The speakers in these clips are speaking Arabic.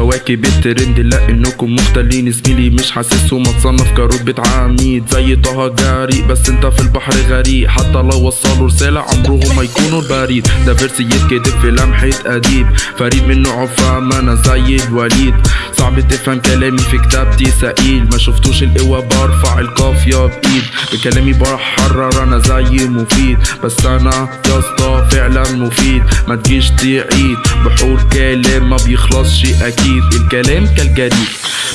كواكب الترند لا إنكم مختلين. زميلي مش حاسسهم اتصنف كرتبة عميد. زي طه جريء بس انت في البحر غريق. حتى لو وصلوا رسالة عمرهم ما يكونوا البريد. ده verse يتكتب في لمحة أديب. فريد من نوعه فاهم أنا زي الوليد. صعب تفهم كلامي في كتابتي سئيل. ما شفتوش القوة برفع القافية بإيد. بكلامي بحرر أنا زي مفيد. بس أنا يا اسطى فعلا مفيد. ما تجيش تعيد. بحور كلام ما بيخلصش أكيد. الكلام كالجريد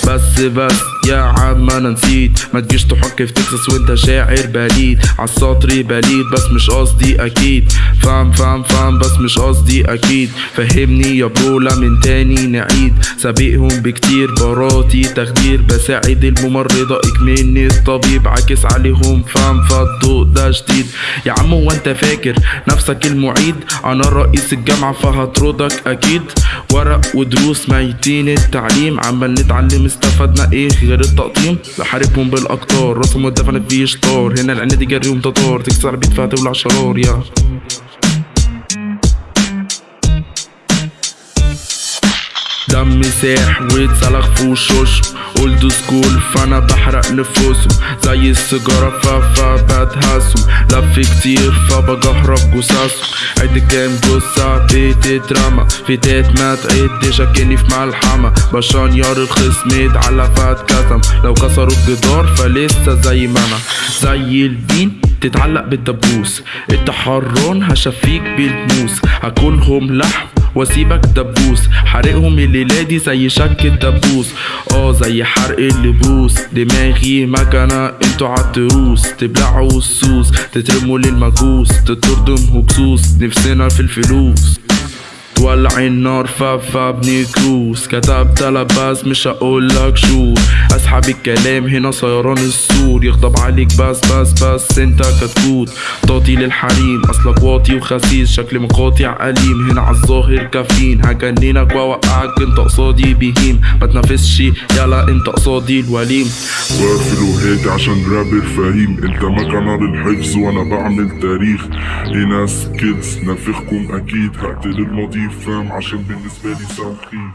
بس بس يا عم أنا نسيت. ما تجيش تحك في تكساس وأنت شاعر بليد. عالسطر بليد بس مش قصدي أكيد. فاهم فاهم فاهم بس مش قصدي أكيد. فهمني يا bro لا من تاني نعيد. سابقهم بكتير براتي تخدير. بساعد الممرضة اكمني الطبيب عاكس عليهم. فاهم فالضوء ده جديد يا عم هو أنت فاكر نفسك المعيد؟ أنا رئيس الجامعة فهطردك أكيد. ورق ودروس ميتين التعليم. عمال نتعلم استفدنا إيه غير التقطيم. بحاربهم بالأقطار. راسهم ودفن في شطار هنا العناد يجريهم تتار تكسر بيت فيها تولع شرار يا. دم ساح واتسلخ في وشوش old school فانا بحرق نفوسهم. زي السيجارة فا بتهزهم لف كتير فبجهرب جثثهم. عد كام جثة بتترمى في تات ما تعدش اكني في ملحمة. بشنير الخصم اتعلى فاتكتم لو كسروا الجدار فلسه زي ما أنا زي الدين تتعلق بالدبوس. التحرون هشفيك بالموس. هاكلهم لحم. واسيبك دبوس. حرقهم الليلة دي زي شك الدبوس. آه زي حرق اللبوس. دماغي مكنة أنتوا عالتروس تبلعوا السوس تترموا للمجوس. تطردهم هكسوس. نفسنا في الفلوس. تولع النار فا بنكروس كتبت لباس مش هقولك شو. أسحب الكلام هنا سيران السور يغضب عليك بس بس بس أنت كتكوت. تعطي للحريم أصلك واطي وخسيس. شكل مقاطع أليم هنا عالظاهر كافيين. هجننك واوقعك أنت قصادي بهيم. ما تنافسش يلا أنت قصادي الوليم. واقفل وهادي عشان رابر فهيم. أنت مكنة للحفظ وأنا بعمل تاريخ. هنا سكيلز نافخكم أكيد. هقتل الماضي فاهم؟ عشان بالنسبة لي سخيف